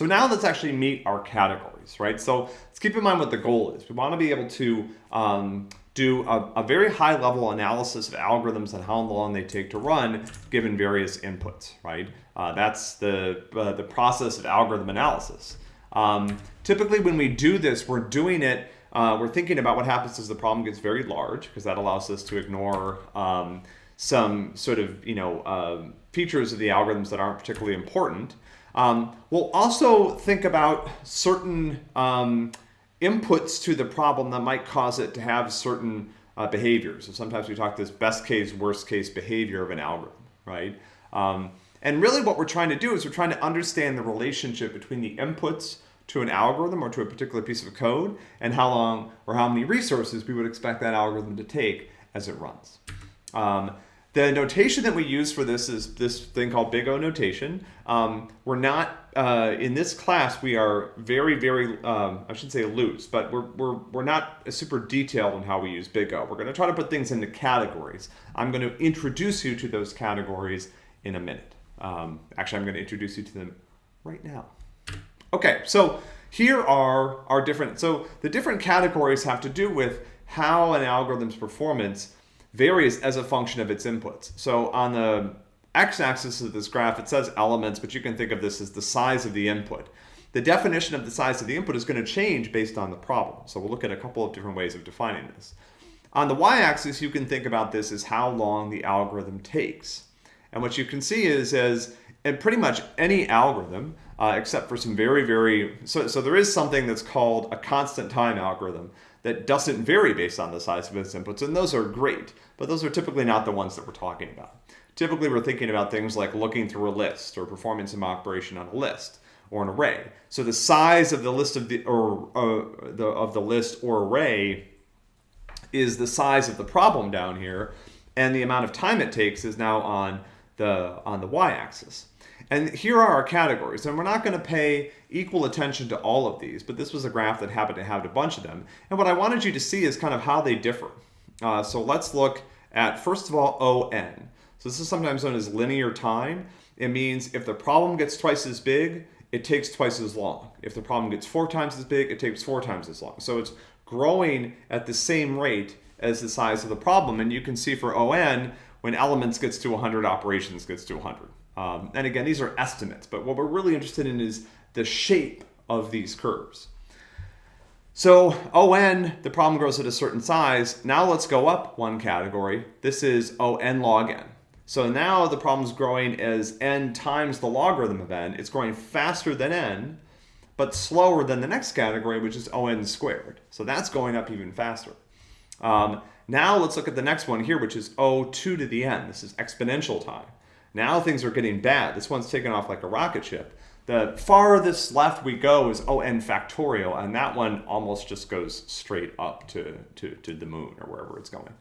So now let's actually meet our categories, right? So let's keep in mind what the goal is. We want to be able to um, do a, a, very high level analysis of algorithms and how long they take to run given various inputs, right? Uh, that's the, uh, the process of algorithm analysis. Um, typically when we do this, we're doing it, uh, we're thinking about what happens as the problem gets very large because that allows us to ignore um, some sort of, you know, um, features of the algorithms that aren't particularly important. Um, we'll also think about certain um, inputs to the problem that might cause it to have certain uh, behaviors. So sometimes we talk this best case, worst case behavior of an algorithm, right? Um, and really what we're trying to do is we're trying to understand the relationship between the inputs to an algorithm or to a particular piece of code and how long or how many resources we would expect that algorithm to take as it runs. Um, the notation that we use for this is this thing called big O notation. Um, we're not, uh, in this class, we are very, very, um, I should say loose, but we're, we're, we're not super detailed on how we use big O. We're going to try to put things into categories. I'm going to introduce you to those categories in a minute. Um, actually, I'm going to introduce you to them right now. Okay, so here are our different, so the different categories have to do with how an algorithm's performance varies as a function of its inputs. So on the x-axis of this graph, it says elements, but you can think of this as the size of the input. The definition of the size of the input is going to change based on the problem. So we'll look at a couple of different ways of defining this. On the y-axis, you can think about this as how long the algorithm takes. And what you can see is as in pretty much any algorithm, uh, except for some very, very, so, so there is something that's called a constant time algorithm that doesn't vary based on the size of its inputs, and those are great, but those are typically not the ones that we're talking about. Typically, we're thinking about things like looking through a list or performing some operation on a list or an array. So the size of the list of the or uh, the of the list or array is the size of the problem down here, and the amount of time it takes is now on the on the y-axis. And here are our categories, and we're not going to pay equal attention to all of these, but this was a graph that happened to have a bunch of them. And what I wanted you to see is kind of how they differ. Uh, so let's look at, first of all, ON. So this is sometimes known as linear time. It means if the problem gets twice as big, it takes twice as long. If the problem gets four times as big, it takes four times as long. So it's growing at the same rate as the size of the problem. And you can see for ON, when elements gets to 100, operations gets to 100. Um, and again, these are estimates, but what we're really interested in is the shape of these curves. So ON, the problem grows at a certain size. Now let's go up one category. This is ON log n. So now the problem's growing as n times the logarithm of n. It's growing faster than n, but slower than the next category, which is ON squared. So that's going up even faster. Um, now let's look at the next one here, which is O2 to the n. This is exponential time. Now things are getting bad. This one's taken off like a rocket ship. The farthest left we go is ON factorial, and that one almost just goes straight up to, to, to the moon or wherever it's going.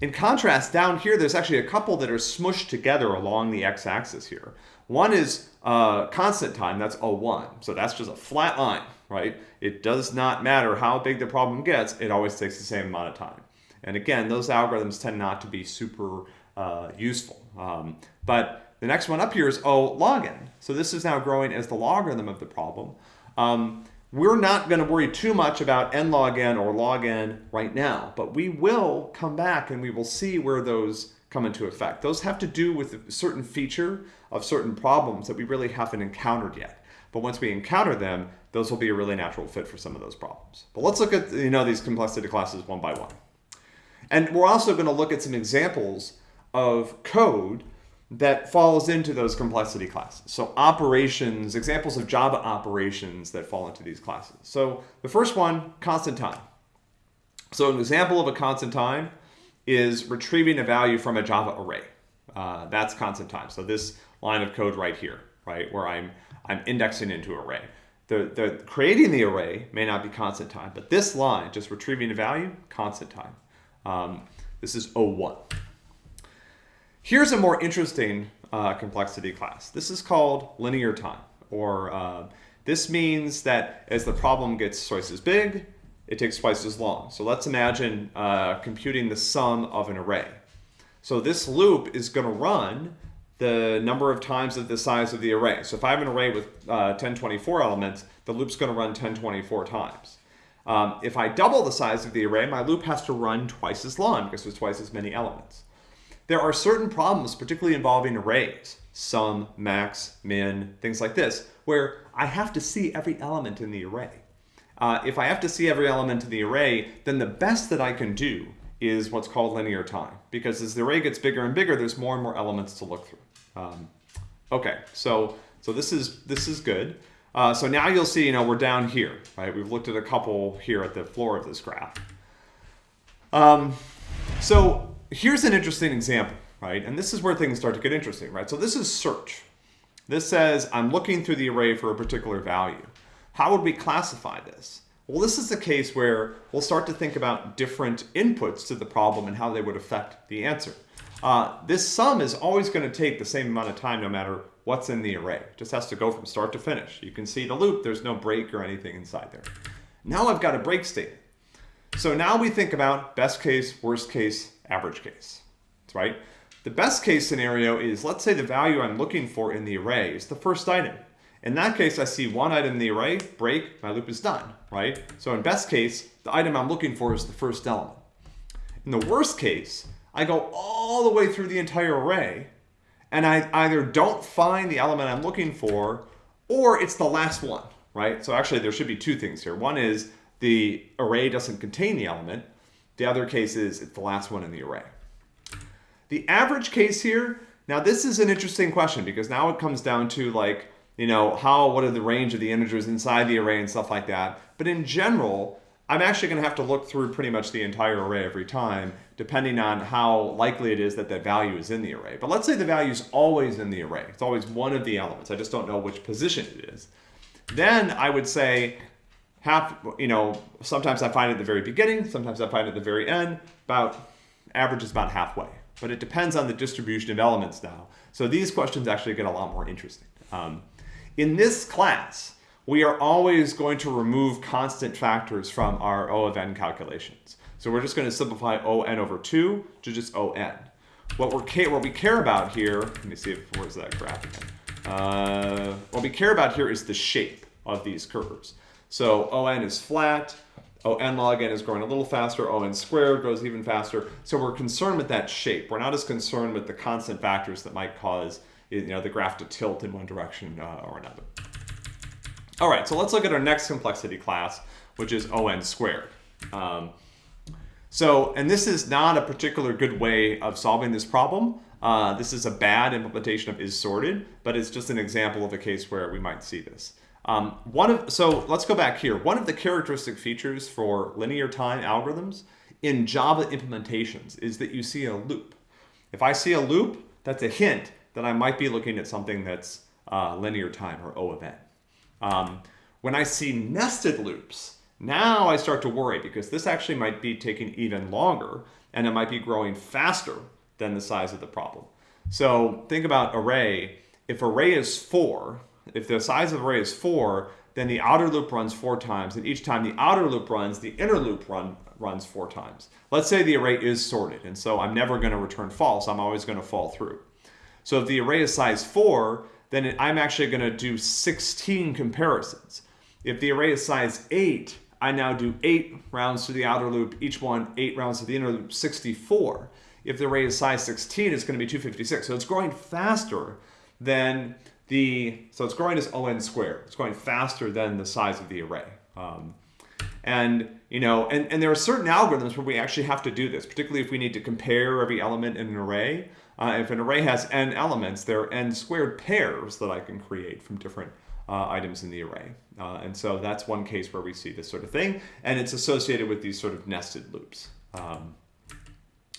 In contrast, down here, there's actually a couple that are smushed together along the x-axis here. One is uh, constant time, that's O1. So that's just a flat line, right? It does not matter how big the problem gets, it always takes the same amount of time. And again, those algorithms tend not to be super uh, useful. Um, but the next one up here is O log n. So this is now growing as the logarithm of the problem. Um, we're not going to worry too much about n log n or log n right now, but we will come back and we will see where those come into effect. Those have to do with a certain feature of certain problems that we really haven't encountered yet. But once we encounter them, those will be a really natural fit for some of those problems. But let's look at you know these complexity classes one by one. And we're also going to look at some examples of code that falls into those complexity classes. So operations, examples of Java operations that fall into these classes. So the first one, constant time. So an example of a constant time is retrieving a value from a Java array. Uh, that's constant time. So this line of code right here, right, where I'm, I'm indexing into array. The, the creating the array may not be constant time, but this line, just retrieving a value, constant time. Um, this is O1. Here's a more interesting uh, complexity class. This is called linear time, or uh, this means that as the problem gets twice as big, it takes twice as long. So let's imagine uh, computing the sum of an array. So this loop is going to run the number of times of the size of the array. So if I have an array with uh, 1024 elements, the loop's going to run 1024 times. Um, if I double the size of the array, my loop has to run twice as long because there's twice as many elements. There are certain problems, particularly involving arrays, sum, max, min, things like this, where I have to see every element in the array. Uh, if I have to see every element in the array, then the best that I can do is what's called linear time. Because as the array gets bigger and bigger, there's more and more elements to look through. Um, okay, so so this is this is good. Uh, so now you'll see, you know, we're down here, right? We've looked at a couple here at the floor of this graph. Um, so here's an interesting example, right? And this is where things start to get interesting, right? So this is search. This says I'm looking through the array for a particular value. How would we classify this? Well, this is the case where we'll start to think about different inputs to the problem and how they would affect the answer. Uh, this sum is always going to take the same amount of time no matter what's in the array. It just has to go from start to finish. You can see the loop, there's no break or anything inside there. Now I've got a break statement. So now we think about best case, worst case, average case, right? The best case scenario is, let's say the value I'm looking for in the array is the first item. In that case, I see one item in the array, break, my loop is done, right? So in best case, the item I'm looking for is the first element. In the worst case, I go all the way through the entire array and I either don't find the element I'm looking for or it's the last one, right? So actually there should be two things here. One is the array doesn't contain the element. The other case is it's the last one in the array. The average case here, now this is an interesting question because now it comes down to like, you know, how, what are the range of the integers inside the array and stuff like that. But in general, I'm actually going to have to look through pretty much the entire array every time, depending on how likely it is that that value is in the array. But let's say the value is always in the array. It's always one of the elements. I just don't know which position it is. Then I would say half, you know, sometimes I find it at the very beginning, sometimes I find at the very end, about average is about halfway. But it depends on the distribution of elements now. So these questions actually get a lot more interesting. Um, in this class, we are always going to remove constant factors from our O of n calculations. So we're just going to simplify O n over 2 to just O n. What, we're what we care about here, let me see if where's that graph again. Uh, what we care about here is the shape of these curves. So O n is flat, O n log n is growing a little faster, O n squared grows even faster. So we're concerned with that shape. We're not as concerned with the constant factors that might cause you know, the graph to tilt in one direction uh, or another. All right, so let's look at our next complexity class, which is ON squared. Um, so, and this is not a particular good way of solving this problem. Uh, this is a bad implementation of is sorted, but it's just an example of a case where we might see this. Um, one of So let's go back here. One of the characteristic features for linear time algorithms in Java implementations is that you see a loop. If I see a loop, that's a hint that I might be looking at something that's uh, linear time or O of n. Um, when I see nested loops, now I start to worry because this actually might be taking even longer and it might be growing faster than the size of the problem. So think about array. If array is four, if the size of the array is four, then the outer loop runs four times, and each time the outer loop runs, the inner loop run, runs four times. Let's say the array is sorted, and so I'm never going to return false. I'm always going to fall through. So if the array is size four, then I'm actually going to do 16 comparisons. If the array is size 8, I now do 8 rounds to the outer loop, each one 8 rounds to the inner loop, 64. If the array is size 16, it's going to be 256. So it's growing faster than the, so it's growing as ON squared. It's growing faster than the size of the array. Um, and, you know, and, and there are certain algorithms where we actually have to do this, particularly if we need to compare every element in an array. Uh, if an array has n elements, there are n squared pairs that I can create from different uh, items in the array. Uh, and so that's one case where we see this sort of thing, and it's associated with these sort of nested loops. Um,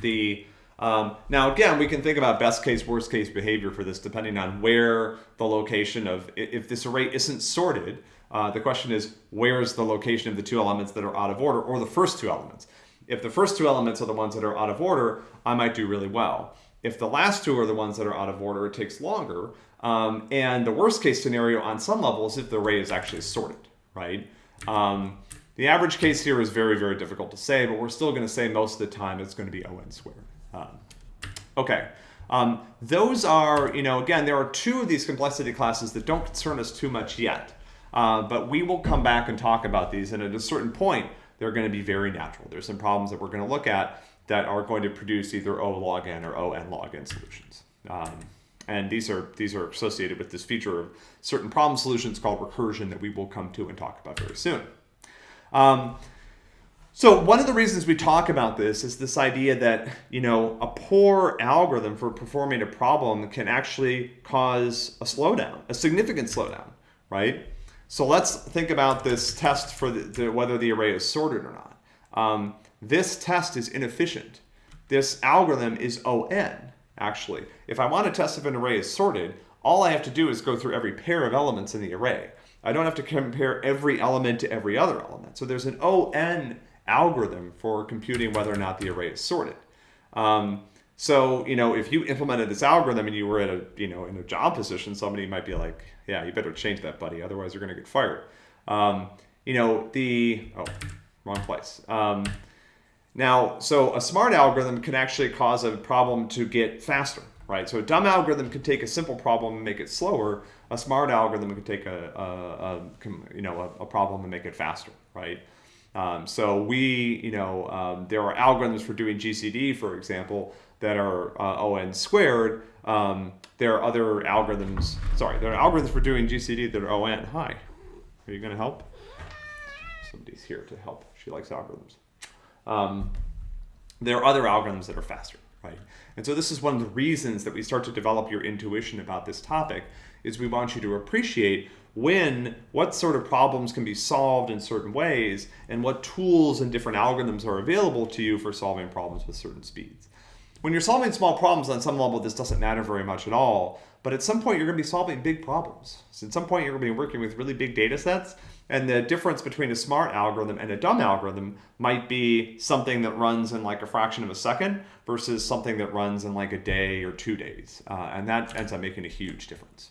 the um, now again, we can think about best case, worst case behavior for this depending on where the location of, if this array isn't sorted, uh, the question is where's the location of the two elements that are out of order or the first two elements. If the first two elements are the ones that are out of order, I might do really well. If the last two are the ones that are out of order, it takes longer. Um, and the worst case scenario on some level is if the array is actually sorted, right? Um, the average case here is very, very difficult to say, but we're still going to say most of the time it's going to be O n squared. Um, okay, Um, those are, you know, again, there are two of these complexity classes that don't concern us too much yet. Uh, but we will come back and talk about these, and at a certain point, they're going to be very natural. There's some problems that we're going to look at that are going to produce either O log n or O n log n solutions. Um, and these are these are associated with this feature of certain problem solutions called recursion that we will come to and talk about very soon. Um, so one of the reasons we talk about this is this idea that you know a poor algorithm for performing a problem can actually cause a slowdown, a significant slowdown, right? So let's think about this test for the, the, whether the array is sorted or not. Um, this test is inefficient. This algorithm is ON, actually. If I want to test if an array is sorted, all I have to do is go through every pair of elements in the array. I don't have to compare every element to every other element. So there's an ON algorithm for computing whether or not the array is sorted. Um, so, you know, if you implemented this algorithm and you were at a, you know, in a job position, somebody might be like, yeah, you better change that, buddy. Otherwise you're going to get fired. Um, you know, the, oh, wrong place. Um, now, so a smart algorithm can actually cause a problem to get faster, right? So a dumb algorithm can take a simple problem and make it slower. A smart algorithm can take a, a, a you know, a, a, problem and make it faster, right? Um, so we, you know, um, there are algorithms for doing GCD, for example, that are uh, ON squared. Um, there are other algorithms, sorry, there are algorithms for doing GCD that are ON. Hi, are you going to help? Somebody's here to help. She likes algorithms. Um, there are other algorithms that are faster, right? And so this is one of the reasons that we start to develop your intuition about this topic is we want you to appreciate when, what sort of problems can be solved in certain ways and what tools and different algorithms are available to you for solving problems with certain speeds. When you're solving small problems on some level, this doesn't matter very much at all. But at some point, you're going to be solving big problems. So at some point, you're going to be working with really big data sets. And the difference between a smart algorithm and a dumb algorithm might be something that runs in like a fraction of a second versus something that runs in like a day or two days. Uh, and that ends up making a huge difference.